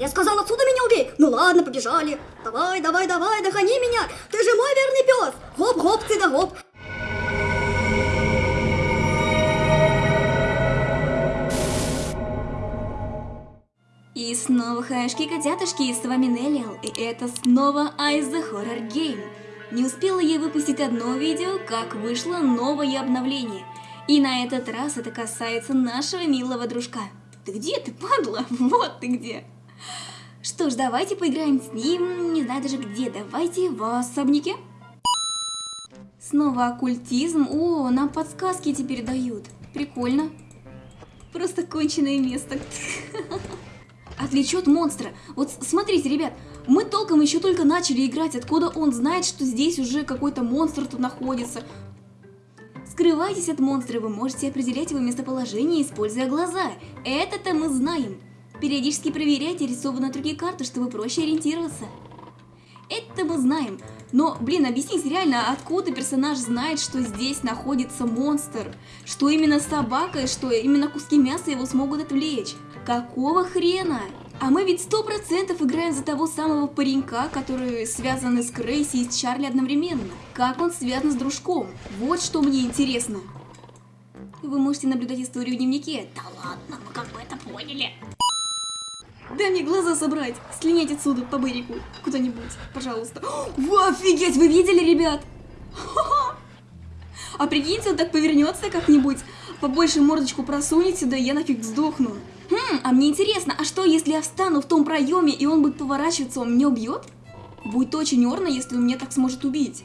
Я сказал, отсюда меня убей. Ну ладно, побежали. Давай, давай, давай, догони меня. Ты же мой верный пес. Хоп-хоп, ты да гоп. И снова хаешки котятушки, и с вами Неллиал, и это снова Ice the Horror Game. Не успела я выпустить одно видео, как вышло новое обновление. И на этот раз это касается нашего милого дружка. Ты где ты, падла? Вот ты где. Что ж, давайте поиграем с ним, не знаю даже где, давайте в особняке. Снова оккультизм, о, нам подсказки теперь дают. Прикольно. Просто конченое место. Отвлечет монстра. Вот смотрите, ребят, мы толком еще только начали играть, откуда он знает, что здесь уже какой-то монстр тут находится. Скрывайтесь от монстра, вы можете определять его местоположение, используя глаза. Это-то мы знаем. Периодически проверяйте рисованные другие карты, чтобы проще ориентироваться. Это мы знаем. Но, блин, объясните реально, откуда персонаж знает, что здесь находится монстр? Что именно собака и что именно куски мяса его смогут отвлечь? Какого хрена? А мы ведь сто процентов играем за того самого паренька, который связан с Крейси и с Чарли одновременно. Как он связан с дружком? Вот что мне интересно. Вы можете наблюдать историю в дневнике. Да ладно, мы как бы это поняли. Дай мне глаза собрать. Слинять отсюда по берегу. Куда-нибудь, пожалуйста. О, офигеть, вы видели, ребят? А прикиньте, он так повернется как-нибудь, побольше мордочку просунет сюда, и я нафиг сдохну. Хм, а мне интересно, а что, если я встану в том проеме, и он будет поворачиваться, он меня убьет? Будет очень орно, если он меня так сможет убить.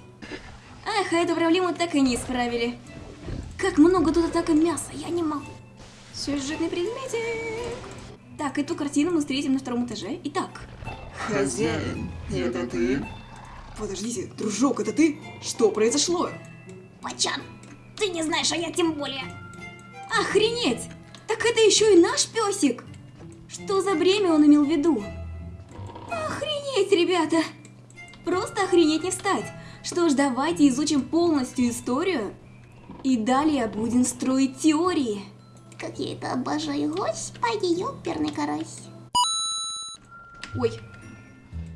Эх, а эту проблему так и не исправили. Как много тут атака мяса, я не могу. Сюжетный предметик. Так, эту картину мы встретим на втором этаже. Итак. Хозяин, это ты? Подождите, дружок, это ты? Что произошло? Пачан, ты не знаешь, а я тем более. Охренеть! Так это еще и наш песик! Что за бремя он имел в виду? Охренеть, ребята! Просто охренеть не встать. Что ж, давайте изучим полностью историю. И далее будем строить теории. Как я это обожаю, господи, ёперный карась. Ой,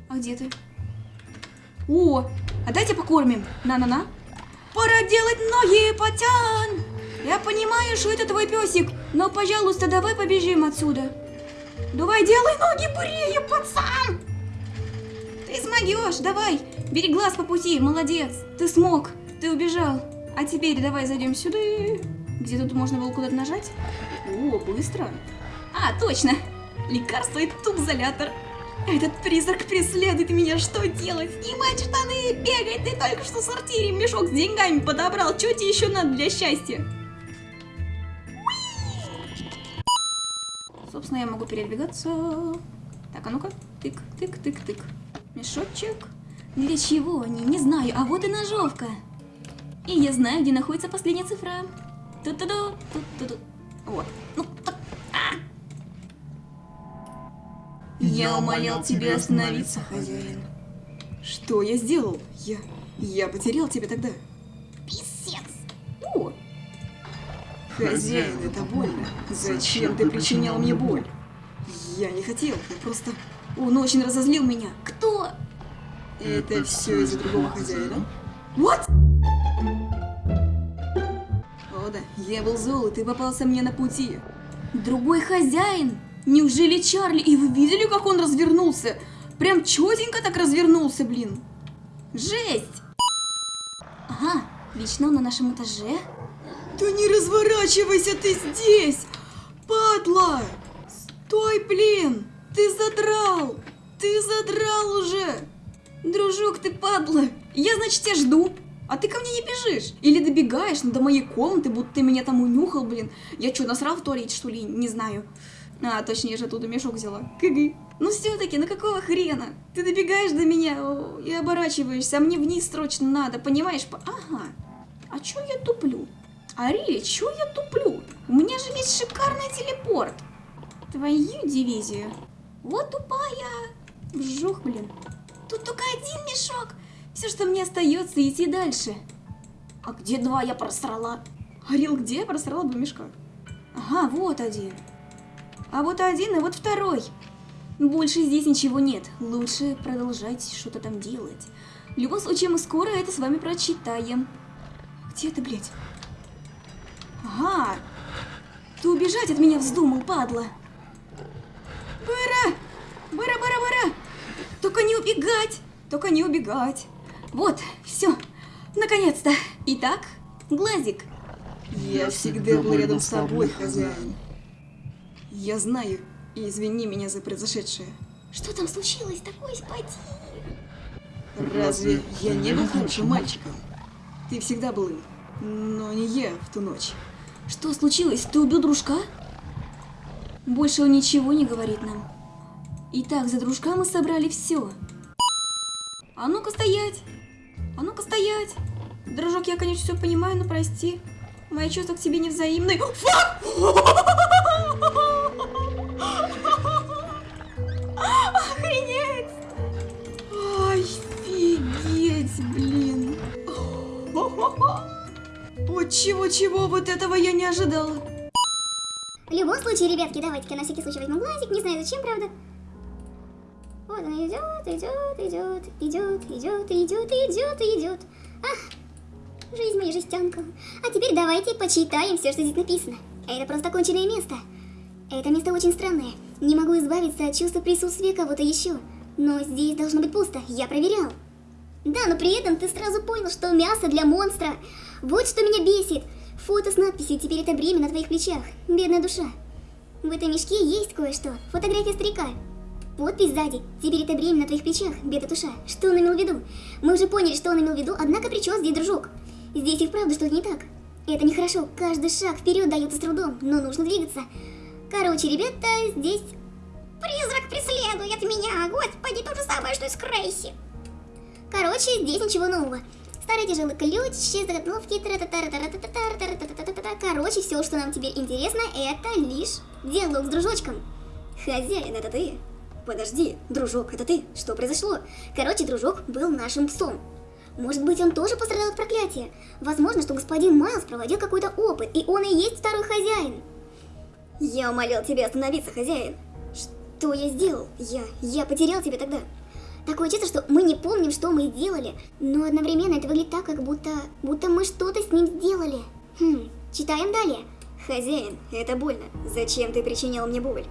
а где ты? О, а дайте покормим. На-на-на. Пора делать ноги, потян! Я понимаю, что это твой песик, но, пожалуйста, давай побежим отсюда. Давай, делай ноги бурее, пацан! Ты смогешь, давай, бери глаз по пути, молодец. Ты смог, ты убежал. А теперь давай зайдем сюда. Где тут можно было куда-то нажать? О, быстро. А, точно, лекарство и тубзолятор. Этот призрак преследует меня, что делать? Снимать штаны, бегать, ты только что в сортире мешок с деньгами подобрал, что тебе еще надо для счастья? Собственно, я могу передвигаться. Так, а ну-ка. Тык, тык, тык, тык. Мешочек. Для чего они? Не знаю. А вот и ножовка. И я знаю, где находится последняя цифра. Ту-ту-ду, ту-ту-ду. Вот. Ну, так. А! Я умолял тебя остановиться, хозяин. Что я сделал? Я... Я потерял тебя тогда. Писец. О, Хозяин, это больно. Зачем ты причинял мне боль? я не хотел. Я просто... Он очень разозлил меня. Кто? Это все из-за другого хозяина? What? Я был зол, и ты попался мне на пути. Другой хозяин? Неужели Чарли? И вы видели, как он развернулся? Прям четенько так развернулся, блин. Жесть! Ага, лично он на нашем этаже. Да не разворачивайся ты здесь! Падла! Стой, блин! Ты задрал! Ты задрал уже! Дружок, ты падла! Я, значит, тебя жду. А ты ко мне не бежишь? Или добегаешь ну, до моей комнаты, будто ты меня там унюхал, блин. Я что, насрал в туалете, что ли? Не знаю. А, точнее, же оттуда мешок взяла. Кыгы. Ну все-таки, ну какого хрена? Ты добегаешь до меня и оборачиваешься, а мне вниз срочно надо, понимаешь? Ага. А чё я туплю? Арили, чё я туплю? У меня же есть шикарный телепорт. Твою дивизию. Вот тупая. Вжух, блин. Тут только один мешок. Все, что мне остается, идти дальше. А где два я просрала? Арил, где я просрала два мешка? Ага, вот один. А вот один и вот второй. Больше здесь ничего нет. Лучше продолжать что-то там делать. В любом случае, мы скоро это с вами прочитаем. Где это, блядь? Ага. Ты убежать от меня вздумал, падла. Быра! Быра, быра, быра! Только не убегать! Только не убегать. Вот, все. Наконец-то. Итак, глазик. Я всегда был рядом с тобой, хозяин. Я знаю, и извини меня за произошедшее. Что там случилось? Такой спади. Разве я не был хорошим мальчиком? Ты всегда был им, но не я в ту ночь. Что случилось? Ты убил дружка? Больше он ничего не говорит нам. Итак, за дружка мы собрали все. А ну-ка стоять! А ну-ка стоять! Дружок, я, конечно, все понимаю, но прости. Мои чувства к тебе невзаимны. Фак! Охренеть! Офигеть, блин! Вот чего-чего, вот этого я не ожидала. В любом случае, ребятки, давайте-ка на всякий случай возьму глазик. Не знаю зачем, правда. Идет, идет, идет, идет, идет, идет, идет, идет. Ах, жизнь моя жестянка. А теперь давайте почитаем все, что здесь написано. Это просто конченное место. Это место очень странное. Не могу избавиться от чувства присутствия кого-то еще. Но здесь должно быть пусто, я проверял. Да, но при этом ты сразу понял, что мясо для монстра. Вот что меня бесит. Фото с надписью «Теперь это бремя на твоих плечах». Бедная душа. В этом мешке есть кое-что. Фотография старика. Подпись сзади. Теперь это бремя на твоих плечах, бедная душа. Что он имел в виду? Мы уже поняли, что он имел в виду, однако при чем здесь дружок? Здесь и вправду что-то не так. Это нехорошо. Каждый шаг вперед дается с трудом, но нужно двигаться. Короче, ребята, здесь... Призрак преследует меня. Господи, то же самое, что и с Крейси. Короче, здесь ничего нового. Старый тяжелый ключ, тра-та-та-ра-та-та-та-ра-та-та-та-та-та. Короче, все, что нам теперь интересно, это лишь диалог с дружочком. Хозяин, это ты? Подожди, дружок, это ты? Что произошло? Короче, дружок был нашим псом. Может быть, он тоже пострадал от проклятия. Возможно, что господин Майлз проводил какой-то опыт, и он и есть второй хозяин. Я умолял тебя остановиться, хозяин. Что я сделал? Я... я потерял тебя тогда. Такое чувство, что мы не помним, что мы сделали, но одновременно это выглядит так, как будто, будто мы что-то с ним сделали. Хм, читаем далее. Хозяин, это больно. Зачем ты причинял мне боль?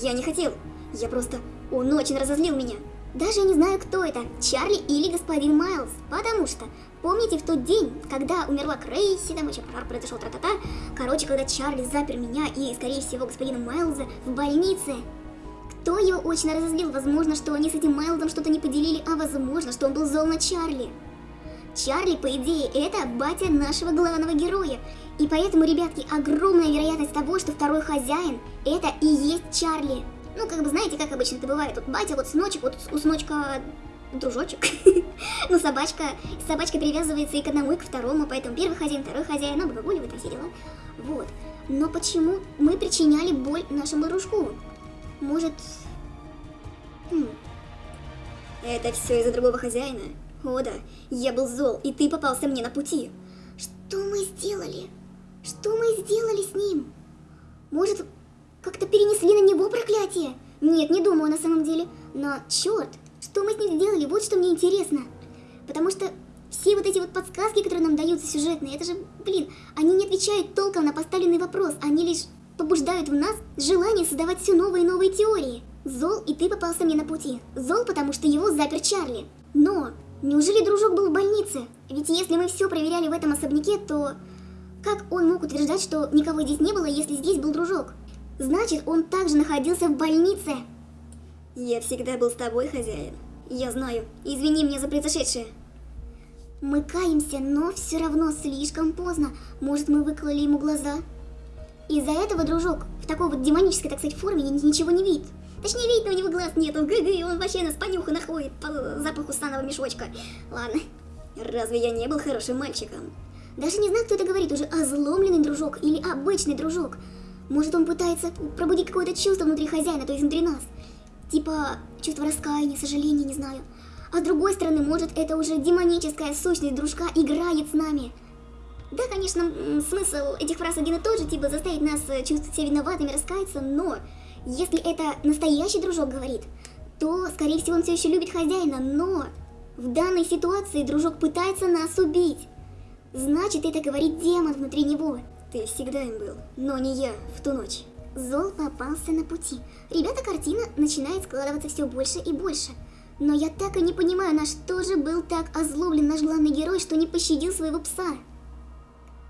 Я не хотел. Я просто... Он очень разозлил меня. Даже не знаю, кто это, Чарли или господин Майлз, потому что, помните в тот день, когда умерла Крейси, там еще пожар произошел, тра-та-та, короче, когда Чарли запер меня и, скорее всего, господина Майлза в больнице, кто его очень разозлил? Возможно, что они с этим Майлзом что-то не поделили, а возможно, что он был зол на Чарли. Чарли, по идее, это батя нашего главного героя. И поэтому, ребятки, огромная вероятность того, что второй хозяин, это и есть Чарли. Ну, как бы, знаете, как обычно это бывает. Вот батя, вот сыночек, вот у сыночка дружочек. ну, собачка, собачка привязывается и к одному, и к второму, поэтому первый хозяин, второй хозяин, выгуливает, все дела. Вот. Но почему мы причиняли боль нашему дружку? Может... Хм. Это все из-за другого хозяина? О да, я был зол, и ты попался мне на пути. Что мы сделали? Что мы сделали с ним? Может, как-то перенесли на него проклятие? Нет, не думаю на самом деле. Но, черт, что мы с ним сделали, вот что мне интересно. Потому что все вот эти вот подсказки, которые нам даются сюжетные, это же, блин, они не отвечают толком на поставленный вопрос, они лишь побуждают в нас желание создавать все новые и новые теории. Зол, и ты попался мне на пути. Зол, потому что его запер Чарли. Но, неужели дружок был в больнице? Ведь если мы все проверяли в этом особняке, то... Как он мог утверждать, что никого здесь не было, если здесь был дружок? Значит, он также находился в больнице. Я всегда был с тобой, хозяин. Я знаю. Извини меня за произошедшее. Мы каемся, но все равно слишком поздно. Может, мы выкололи ему глаза? Из-за этого, дружок, в такой вот демонической, так сказать, форме ничего не видит. Точнее, видит, но у него глаз нет, он гы-гы, он вообще нас понюха находит по запаху станного мешочка. Ладно. Разве я не был хорошим мальчиком? Даже не знаю, кто это говорит, уже озломленный дружок или обычный дружок. Может, он пытается пробудить какое-то чувство внутри хозяина, то есть внутри нас. Типа чувство раскаяния, сожаления, не знаю. А с другой стороны, может, это уже демоническая сущность дружка играет с нами. Да, конечно, смысл этих фраз один и тот же, типа заставить нас э, чувствовать себя виноватыми, раскаяться, но Если это настоящий дружок говорит, то, скорее всего, он все еще любит хозяина, но в данной ситуации дружок пытается нас убить. Значит, это говорит демон внутри него. Ты всегда им был, но не я в ту ночь. Зол попался на пути. Ребята, картина начинает складываться все больше и больше. Но я так и не понимаю, на что же был так озлоблен наш главный герой, что не пощадил своего пса.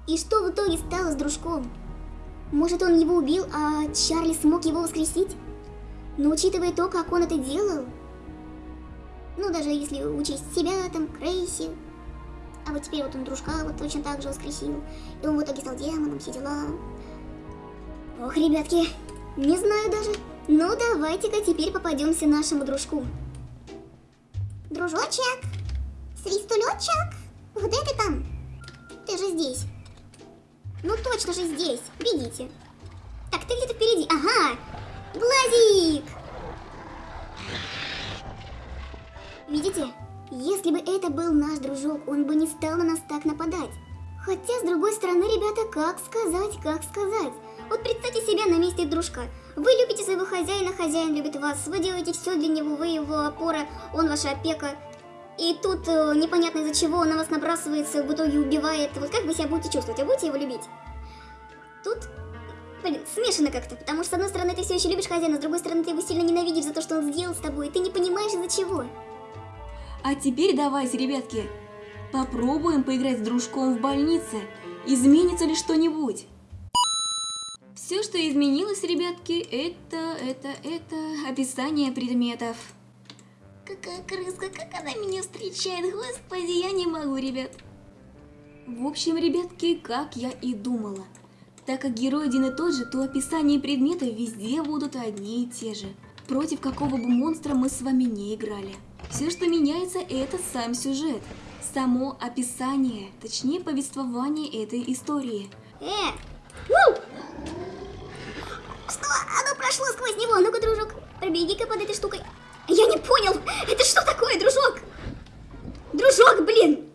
И что в итоге стало с дружком? Может, он его убил, а Чарли смог его воскресить? Но учитывая то, как он это делал, ну, даже если учесть себя, там, Крейси, а вот теперь вот он дружка вот точно так же воскресил, и он в итоге стал демоном, все дела. Ох, ребятки, не знаю даже. Ну, давайте-ка теперь попадемся нашему дружку. Дружочек, свистулечек, где ты там? Ты же здесь. Ну точно же здесь, бегите. Так, ты где-то впереди, ага, Глазик! Видите? Если бы это был наш дружок, он бы не стал на нас так нападать. Хотя, с другой стороны, ребята, как сказать, как сказать? Вот представьте себя на месте дружка. Вы любите своего хозяина, хозяин любит вас, вы делаете все для него, вы его опора, он ваша опека. И тут э, непонятно из-за чего он на вас набрасывается, в итоге убивает. Вот как вы себя будете чувствовать? Вы будете его любить? Тут, блин, смешано как-то, потому что с одной стороны ты все еще любишь хозяина, с другой стороны ты его сильно ненавидишь за то, что он сделал с тобой, и ты не понимаешь из-за чего. А теперь давайте, ребятки, попробуем поиграть с дружком в больнице. Изменится ли что-нибудь? Все, что изменилось, ребятки, это, это, это описание предметов. Какая крыска, как она меня встречает, господи, я не могу, ребят. В общем, ребятки, как я и думала. Так как герой один и тот же, то описание предметов везде будут одни и те же. Против какого бы монстра мы с вами не играли. Все, что меняется, это сам сюжет. Само описание, точнее повествование этой истории. Э! Ну! Что? Оно прошло сквозь него. Ну-ка, дружок, пробеги-ка под этой штукой. Я не понял. Это что такое, дружок? Дружок, блин.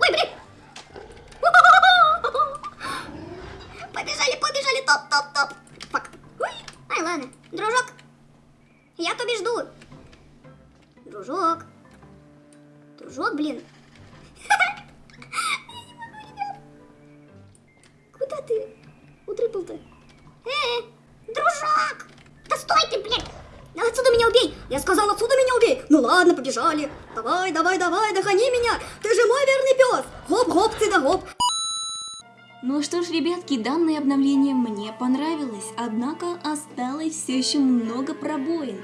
Ой, блин. Побежали, побежали. Топ, топ, топ. Фак. Ой. Ай, ладно. Дружок. Я то жду. Дружок. Дружок, блин. Куда ты утрыпал-то? Э, дружок! Да стой ты, блин! Да отсюда меня убей! Я сказал, отсюда меня убей! Ну ладно, побежали. Давай, давай, давай, догони меня! Ты же мой верный пес! Хоп-хоп, ты да хоп! Ну что ж, ребятки, данное обновление мне понравилось, однако осталось все еще много пробоин.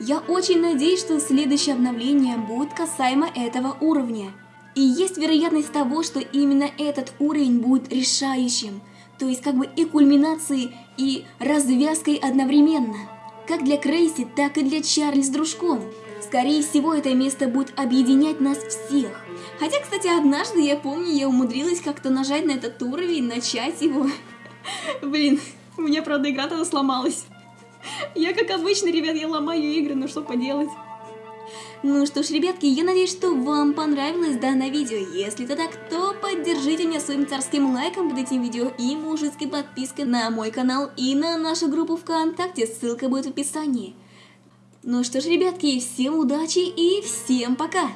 Я очень надеюсь, что следующее обновление будет касаемо этого уровня. И есть вероятность того, что именно этот уровень будет решающим, то есть как бы и кульминацией, и развязкой одновременно. Как для Крейси, так и для Чарли с дружком. Скорее всего, это место будет объединять нас всех. Хотя, кстати, однажды, я помню, я умудрилась как-то нажать на этот уровень, начать его. Блин, у меня, правда, игра тогда сломалась. Я, как обычно, ребят, я ломаю игры, ну что поделать. Ну что ж, ребятки, я надеюсь, что вам понравилось данное видео. Если это так, то поддержите меня своим царским лайком под этим видео и мужицкой подпиской на мой канал и на нашу группу ВКонтакте, ссылка будет в описании. Ну что ж, ребятки, всем удачи и всем пока!